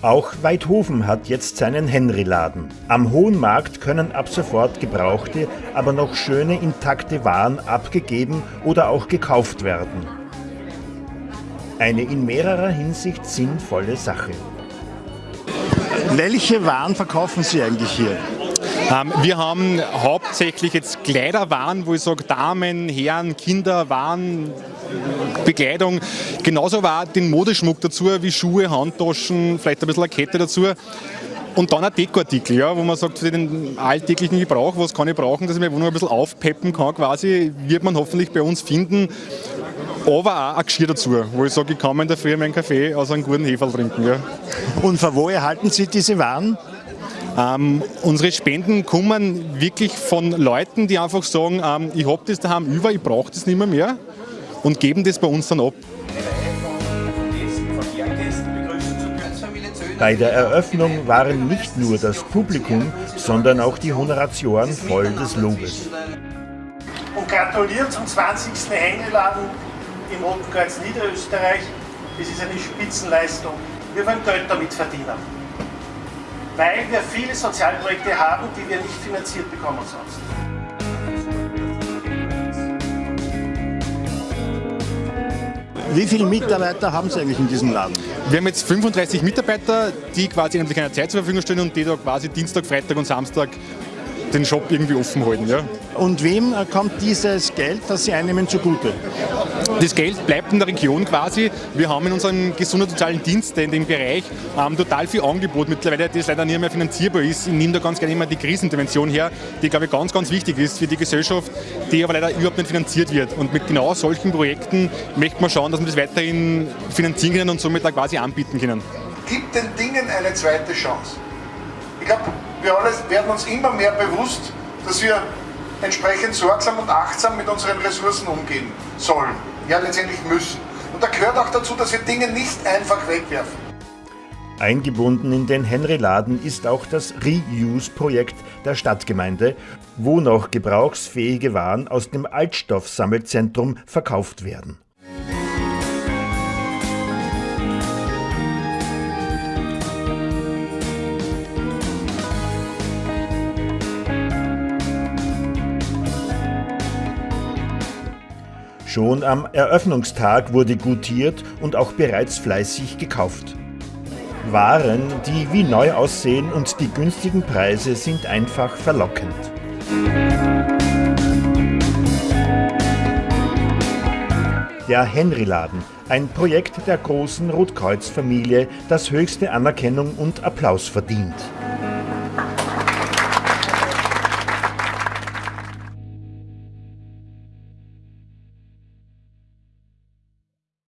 Auch Weidhofen hat jetzt seinen Henry-Laden. Am Hohen Markt können ab sofort gebrauchte, aber noch schöne intakte Waren abgegeben oder auch gekauft werden. Eine in mehrerer Hinsicht sinnvolle Sache. Welche Waren verkaufen Sie eigentlich hier? Ähm, wir haben hauptsächlich jetzt Kleiderwaren, wo ich sage Damen, Herren, Kinder, Waren, Bekleidung. Genauso war den Modeschmuck dazu, wie Schuhe, Handtaschen, vielleicht ein bisschen eine Kette dazu. Und dann ein Dekoartikel, ja, wo man sagt, für den alltäglichen Gebrauch, was kann ich brauchen, dass ich meine Wohnung ein bisschen aufpeppen kann quasi, wird man hoffentlich bei uns finden. Aber auch ein Geschirr dazu, wo ich sage, ich kann mir in der Früh meinen Kaffee aus einem guten Hefe trinken. Ja. Und von wo erhalten Sie diese Waren? Ähm, unsere Spenden kommen wirklich von Leuten, die einfach sagen, ähm, ich habe das daheim über, ich brauche das nicht mehr, mehr und geben das bei uns dann ab. Bei der Eröffnung waren nicht nur das Publikum, sondern auch die Honoratioren voll des Lobes. Und gratulieren zum 20. Hängeladen im Roten Kreuz Niederösterreich. Das ist eine Spitzenleistung. Wir wollen Geld damit verdienen. Weil wir viele Sozialprojekte haben, die wir nicht finanziert bekommen sonst. Wie viele Mitarbeiter haben Sie eigentlich in diesem Laden? Wir haben jetzt 35 Mitarbeiter, die quasi in keiner Zeit zur Verfügung stehen und die da quasi Dienstag, Freitag und Samstag den Shop irgendwie offen halten. Ja. Und wem kommt dieses Geld, das Sie einnehmen, zugute? Das Geld bleibt in der Region quasi. Wir haben in unserem gesundheitssozialen Dienst in dem Bereich ähm, total viel Angebot mittlerweile, das leider nicht mehr finanzierbar ist. Ich nehme da ganz gerne immer die Krisenintervention her, die glaube ich ganz, ganz wichtig ist für die Gesellschaft, die aber leider überhaupt nicht finanziert wird. Und mit genau solchen Projekten möchte man schauen, dass wir das weiterhin finanzieren können und somit auch quasi anbieten können. Gibt den Dingen eine zweite Chance. Ich glaube, wir alle werden uns immer mehr bewusst, dass wir entsprechend sorgsam und achtsam mit unseren Ressourcen umgehen sollen. Ja, letztendlich müssen. Und da gehört auch dazu, dass wir Dinge nicht einfach wegwerfen. Eingebunden in den Henry-Laden ist auch das Reuse-Projekt der Stadtgemeinde, wo noch gebrauchsfähige Waren aus dem Altstoffsammelzentrum verkauft werden. Schon am Eröffnungstag wurde gutiert und auch bereits fleißig gekauft. Waren, die wie neu aussehen und die günstigen Preise sind einfach verlockend. Der Henry-Laden, ein Projekt der großen Rotkreuz-Familie, das höchste Anerkennung und Applaus verdient.